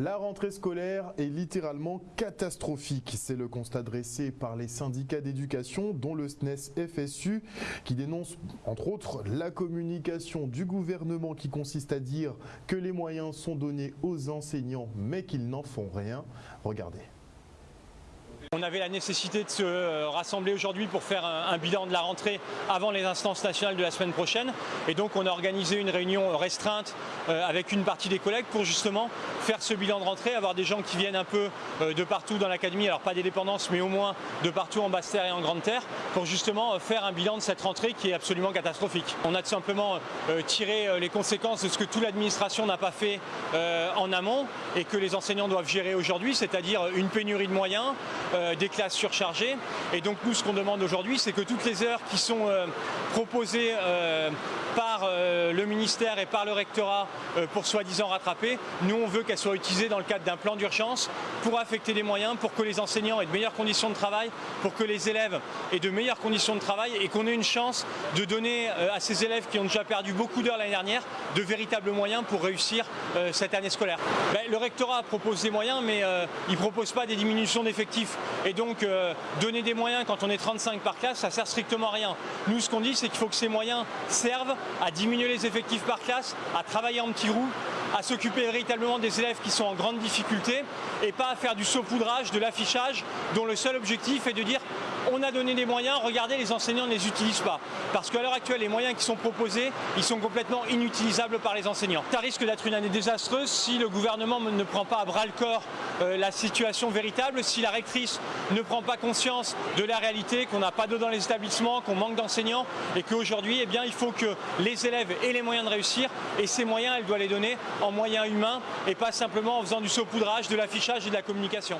La rentrée scolaire est littéralement catastrophique. C'est le constat dressé par les syndicats d'éducation, dont le SNES FSU, qui dénonce entre autres la communication du gouvernement qui consiste à dire que les moyens sont donnés aux enseignants mais qu'ils n'en font rien. Regardez. On avait la nécessité de se euh, rassembler aujourd'hui pour faire un, bilan de la rentrée avant les instances nationales de la semaine prochaine. Et donc on a organisé une réunion restreinte euh, avec une partie des collègues pour justement faire ce bilan de rentrée, avoir des gens qui viennent un peu euh, de partout dans l'académie, alors pas des dépendances mais au moins de partout en basse terre et en grande terre, pour justement faire un bilan de cette rentrée qui est absolument catastrophique. On a tout simplement tiré les conséquences de ce que toute l'administration n'a pas fait en amont et que les enseignants doivent gérer aujourd'hui, c'est-à-dire une pénurie de moyens, euh, des classes surchargées. Et donc nous, ce qu'on demande aujourd'hui, c'est que toutes les heures qui sont euh, proposées euh, par le ministère et par le rectorat pour soi-disant rattraper, nous on veut qu'elles soient utilisées dans le cadre d'un plan d'urgence pour affecter des moyens, pour que les enseignants aient de meilleures conditions de travail, pour que les élèves aient de meilleures conditions de travail et qu'on ait une chance de donner à ces élèves qui ont déjà perdu beaucoup d'heures l'année dernière de véritables moyens pour réussir cette année scolaire. Ben, le rectorat propose des moyens mais il ne propose pas des diminutions d'effectifs. Et donc, euh, donner des moyens quand on est 35 par classe, ça sert strictement à rien. Nous, ce qu'on dit, c'est qu'il faut que ces moyens servent à diminuer les effectifs par classe, à travailler en petits roues, à s'occuper véritablement des élèves qui sont en grande difficulté et pas à faire du saupoudrage, de l'affichage dont le seul objectif est de dire on a donné des moyens, regardez les enseignants ne les utilisent pas. Parce qu'à l'heure actuelle, les moyens qui sont proposés, ils sont complètement inutilisables par les enseignants. Ça risque d'être une année désastreuse si le gouvernement ne prend pas à bras le corps la situation véritable, si la rectrice ne prend pas conscience de la réalité, qu'on n'a pas d'eau dans les établissements, qu'on manque d'enseignants et qu'aujourd'hui, eh il faut que les élèves aient les moyens de réussir et ces moyens, elle doit les donner en moyens humains et pas simplement en faisant du saupoudrage, de l'affichage et de la communication.